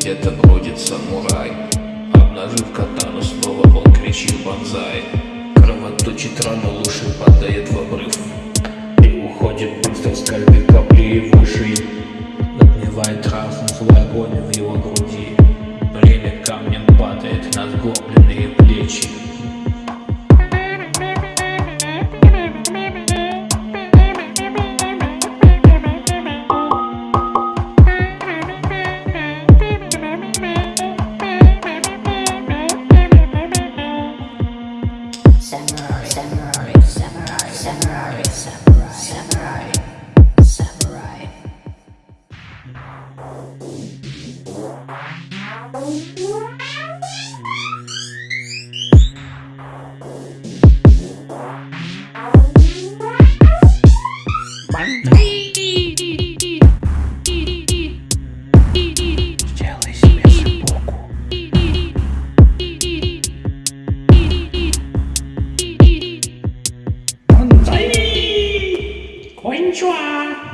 Где-то бродит самурай. Обнажив катану, снова он кричит банзай Кровоточит рану, лучше падает в обрыв. И уходит быстро, скользит капли выше Надмевает разум, свой огонь в его груди Время камнем падает на сгорбленные плечи samurai, samurai, samurai, samurai, samurai, samurai. こんにちは。